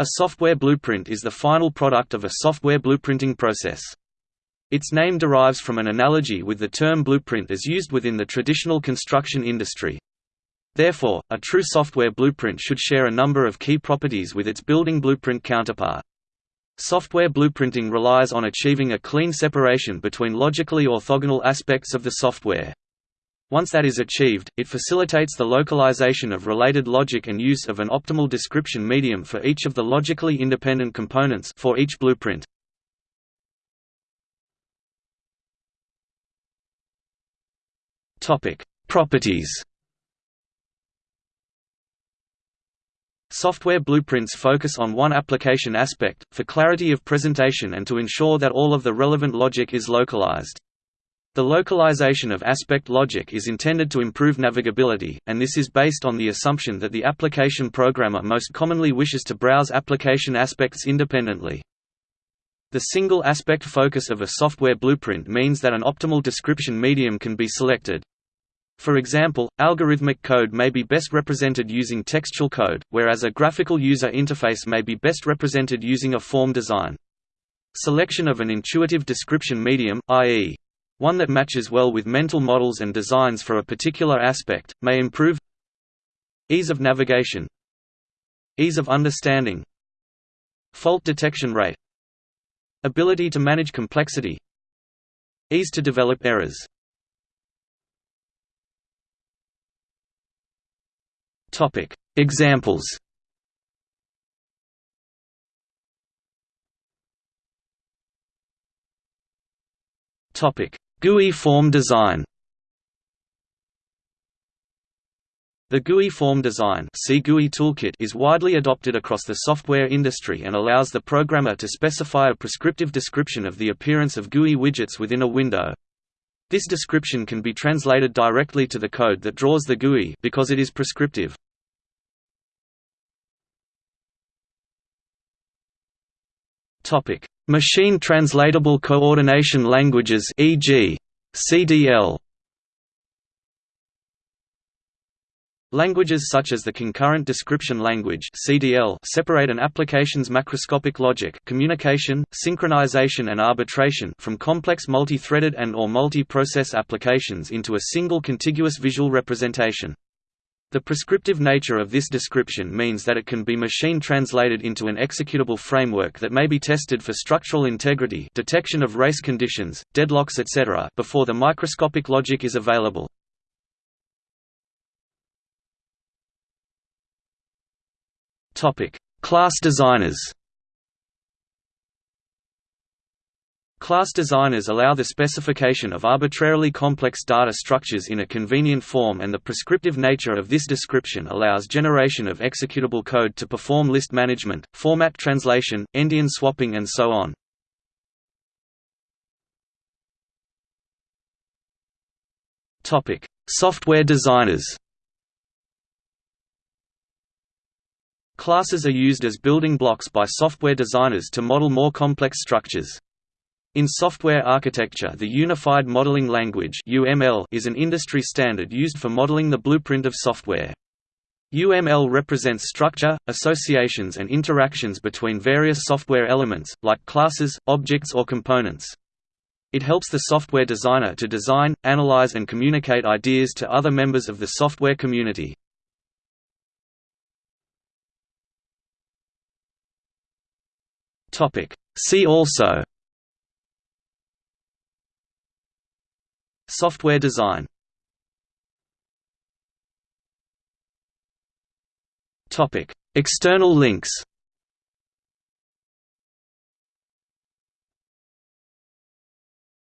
A software blueprint is the final product of a software blueprinting process. Its name derives from an analogy with the term blueprint as used within the traditional construction industry. Therefore, a true software blueprint should share a number of key properties with its building blueprint counterpart. Software blueprinting relies on achieving a clean separation between logically orthogonal aspects of the software. Once that is achieved, it facilitates the localization of related logic and use of an optimal description medium for each of the logically independent components for each blueprint. Topic: Properties. Software blueprints focus on one application aspect, for clarity of presentation and to ensure that all of the relevant logic is localized. The localization of aspect logic is intended to improve navigability, and this is based on the assumption that the application programmer most commonly wishes to browse application aspects independently. The single aspect focus of a software blueprint means that an optimal description medium can be selected. For example, algorithmic code may be best represented using textual code, whereas a graphical user interface may be best represented using a form design. Selection of an intuitive description medium, i.e. One that matches well with mental models and designs for a particular aspect, may improve Ease of navigation Ease of understanding Fault detection rate Ability to manage complexity Ease to develop errors. Examples. Topic: GUI form design The GUI form design GUI toolkit is widely adopted across the software industry and allows the programmer to specify a prescriptive description of the appearance of GUI widgets within a window. This description can be translated directly to the code that draws the GUI because it is prescriptive. Topic: Machine Translatable Coordination Languages e.g. CDL Languages such as the Concurrent Description Language (CDL) separate an application's macroscopic logic, communication, synchronization and arbitration from complex multi-threaded and or multi-process applications into a single contiguous visual representation. The prescriptive nature of this description means that it can be machine translated into an executable framework that may be tested for structural integrity detection of race conditions, deadlocks etc. before the microscopic logic is available. Class designers Class designers allow the specification of arbitrarily complex data structures in a convenient form and the prescriptive nature of this description allows generation of executable code to perform list management, format translation, endian swapping and so on. Software designers Classes are used as building blocks by software designers to model more complex structures. In software architecture the Unified Modeling Language is an industry standard used for modeling the blueprint of software. UML represents structure, associations and interactions between various software elements, like classes, objects or components. It helps the software designer to design, analyze and communicate ideas to other members of the software community. See also Software design. External links